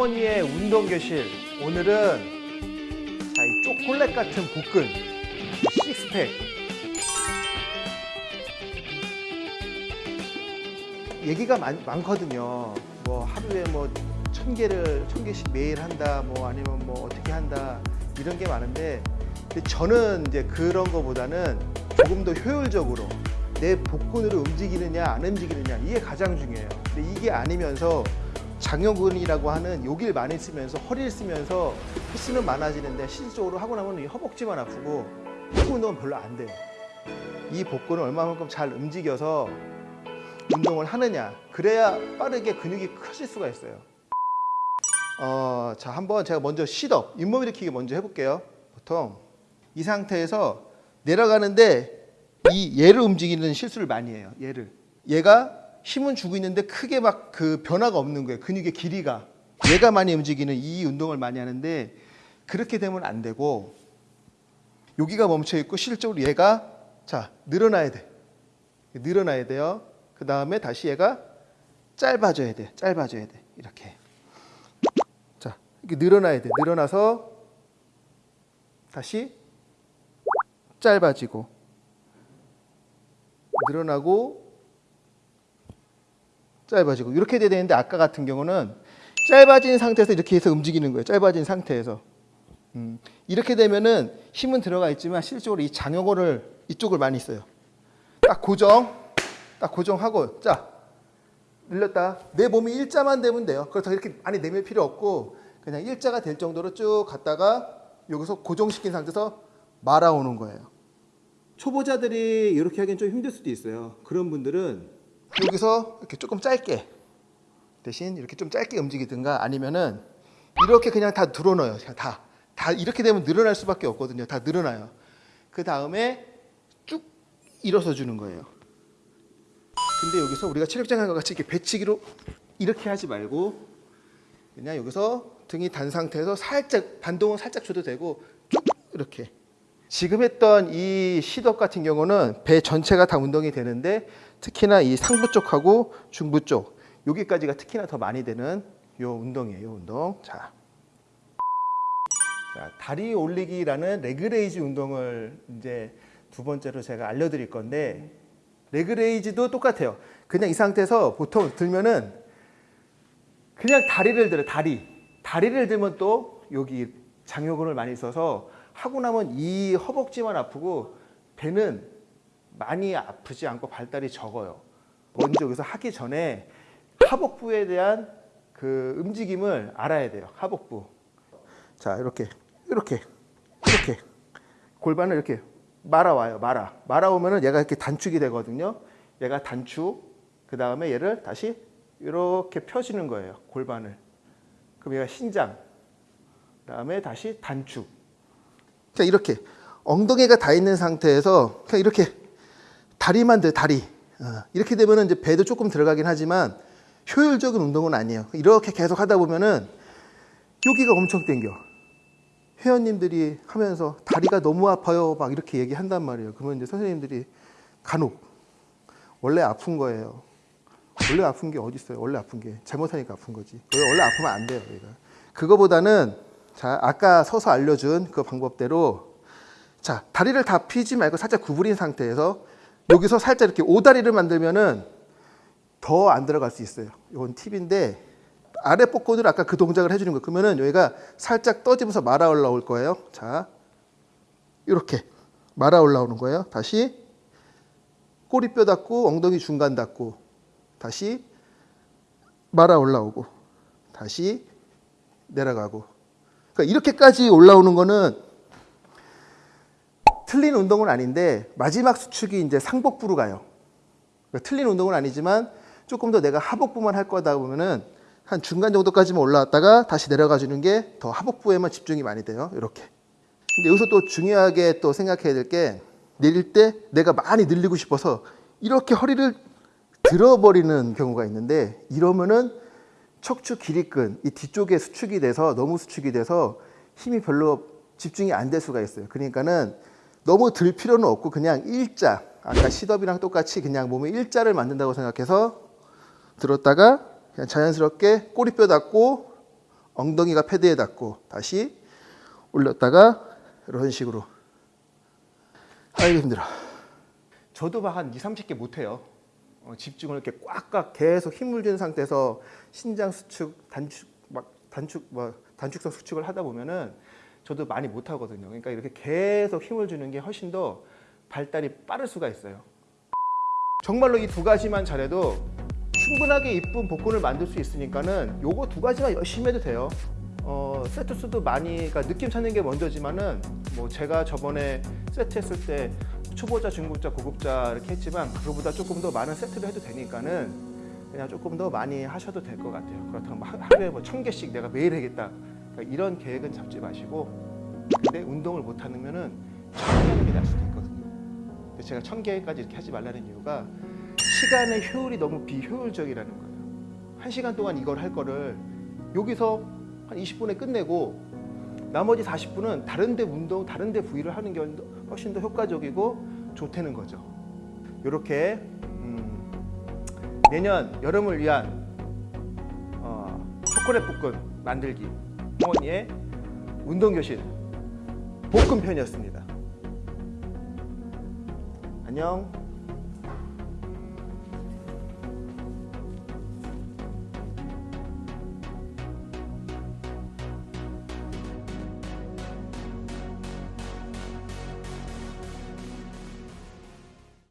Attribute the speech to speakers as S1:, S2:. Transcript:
S1: 어머니의 운동 교실 오늘은 자, 이 초콜릿 같은 복근 식스팩 얘기가 많, 많거든요. 뭐 하루에 뭐 천 개를 천 개씩 매일 한다, 뭐 아니면 뭐 어떻게 한다 이런 게 많은데 저는 이제 그런 거보다는 조금 더 효율적으로 내 복근으로 움직이느냐 안 움직이느냐 이게 가장 중요해요. 근데 이게 아니면서 장요근이라고 하는 여기를 많이 쓰면서 허리를 쓰면서 횟수는 많아지는데 실질적으로 하고 나면 이 허벅지만 아프고 복근 운동은 별로 안 돼요. 이 복근을 얼마만큼 잘 움직여서 운동을 하느냐 그래야 빠르게 근육이 커질 수가 있어요. 어, 자 한번 제가 먼저 시덥 잇몸 일으키기 먼저 해볼게요. 보통 이 상태에서 내려가는데 이 얘를 움직이는 실수를 많이 해요. 얘를 얘가 힘은 주고 있는데 크게 막 그 변화가 없는 거예요. 근육의 길이가 얘가 많이 움직이는 이 운동을 많이 하는데 그렇게 되면 안 되고 여기가 멈춰 있고 실적으로 얘가 자 늘어나야 돼. 늘어나야 돼요. 그 다음에 다시 얘가 짧아져야 돼. 짧아져야 돼. 이렇게. 자, 이렇게 늘어나야 돼. 늘어나서 다시 짧아지고 늘어나고 짧아지고 이렇게 돼야 되는데 아까 같은 경우는 짧아진 상태에서 이렇게 해서 움직이는 거예요. 짧아진 상태에서. 음, 이렇게 되면은 힘은 들어가 있지만 실질적으로 이 장요골을 이쪽을 많이 써요. 딱 고정, 딱 고정하고 자 늘렸다. 내 몸이 일자만 되면 돼요. 그렇다고 이렇게 많이 내밀 필요 없고 그냥 일자가 될 정도로 쭉 갔다가 여기서 고정시킨 상태에서 말아오는 거예요. 초보자들이 이렇게 하기엔 좀 힘들 수도 있어요. 그런 분들은 여기서 이렇게 조금 짧게 대신 이렇게 좀 짧게 움직이든가 아니면은 이렇게 그냥 다 들어넣어요. 다. 다 이렇게 되면 늘어날 수밖에 없거든요. 다 늘어나요. 그 다음에 쭉 일어서 주는 거예요. 근데 여기서 우리가 체력장애과 같이 이렇게 배치기로 이렇게 하지 말고 그냥 여기서 등이 단 상태에서 살짝 반동을 살짝 줘도 되고 쭉 이렇게 지금 했던 이 sit up 같은 경우는 배 전체가 다 운동이 되는데 특히나 이 상부 쪽하고 중부 쪽 여기까지가 특히나 더 많이 되는 요 운동이에요. 요 운동. 자. 자, 다리 올리기라는 leg raise 운동을 이제 두 번째로 제가 알려드릴 건데 leg raise도 똑같아요. 그냥 이 상태에서 보통 들면은 그냥 다리를 들어 다리 다리를 들면 또 여기 장요근을 많이 써서 하고 나면 이 허벅지만 아프고 배는 많이 아프지 않고 발달이 적어요. 먼저 여기서 하기 전에 하복부에 대한 그 움직임을 알아야 돼요. 하복부. 자 이렇게 이렇게 이렇게 골반을 이렇게 말아와요. 말아. 말아오면은 얘가 이렇게 단축이 되거든요. 얘가 단축. 그 다음에 얘를 다시 이렇게 펴지는 거예요. 골반을. 그럼 얘가 신장. 그 다음에 다시 단축. 자 이렇게 엉덩이가 다 있는 상태에서 그냥 이렇게 다리만 돼 다리. 어, 이렇게 되면은 이제 배도 조금 들어가긴 하지만 효율적인 운동은 아니에요. 이렇게 계속 하다 보면은 여기가 엄청 땡겨. 회원님들이 하면서 다리가 너무 아파요. 막 이렇게 얘기한단 말이에요. 그러면 이제 선생님들이 간혹 원래 아픈 거예요. 원래 아픈 게 어디 있어요? 원래 아픈 게 잘못하니까 아픈 거지. 원래 아프면 안 돼요. 얘가. 그거보다는 자 아까 서서 알려준 그 방법대로 자 다리를 다 피지 말고 살짝 구부린 상태에서 여기서 살짝 이렇게 오다리를 만들면은 더 안 들어갈 수 있어요. 이건 팁인데 아래 복근으로 아까 그 동작을 해주는 거 그러면은 여기가 살짝 떠지면서 말아 올라올 거예요. 자, 이렇게 말아 올라오는 거예요. 다시 꼬리뼈 닿고 엉덩이 중간 닿고 다시 말아 올라오고 다시 내려가고 그러니까 이렇게까지 올라오는 거는 틀린 운동은 아닌데 마지막 수축이 이제 상복부로 가요. 그러니까 틀린 운동은 아니지만 조금 더 내가 하복부만 할 거다 보면은 한 중간 정도까지만 올라왔다가 다시 내려가 주는 게 더 하복부에만 집중이 많이 돼요. 이렇게. 근데 여기서 또 중요하게 또 생각해야 될 게 내릴 때 내가 많이 늘리고 싶어서 이렇게 허리를 들어버리는 경우가 있는데 이러면은 척추 길이근 이 뒤쪽에 수축이 돼서 너무 수축이 돼서 힘이 별로 집중이 안 될 수가 있어요. 그러니까는 너무 들 필요는 없고 그냥 일자 아까 시덥이랑 똑같이 그냥 몸에 일자를 만든다고 생각해서 들었다가 그냥 자연스럽게 꼬리뼈 닿고 엉덩이가 패드에 닿고 다시 올렸다가 이런 식으로. 아이고 힘들어. 저도 막 한 2, 30개 못해요. 어, 집중을 이렇게 꽉꽉 계속 힘을 준 상태에서 신장 수축, 단축, 막 단축, 뭐 단축성 수축을 하다 보면은 저도 많이 못 하거든요. 그러니까 이렇게 계속 힘을 주는 게 훨씬 더 발달이 빠를 수가 있어요. 정말로 이 두 가지만 잘해도 충분하게 이쁜 복근을 만들 수 있으니까는 요거 두 가지만 열심히 해도 돼요. 어, 세트 수도 많이, 그러니까 느낌 찾는 게 먼저지만은 뭐 제가 저번에 세트 했을 때 초보자, 중급자, 고급자 이렇게 했지만 그거보다 조금 더 많은 세트를 해도 되니까는 그냥 조금 더 많이 하셔도 될 것 같아요. 그렇다면 하- 하루에 뭐 천 개씩 내가 매일 해야겠다. 그러니까 이런 계획은 잡지 마시고 근데 운동을 못 하면은 천 개 하는 게날 수도 있거든요. 근데 제가 천 개까지 이렇게 하지 말라는 이유가 시간의 효율이 너무 비효율적이라는 거예요. 한 시간 동안 이걸 할 거를 여기서 한 20분에 끝내고 나머지 40분은 다른 데 운동, 다른 데 부위를 하는 게 훨씬 더 효과적이고 좋다는 거죠. 이렇게 음, 내년 여름을 위한 어, 초콜릿 볶음 만들기 어머니의 운동교실 볶음 편이었습니다. 안녕.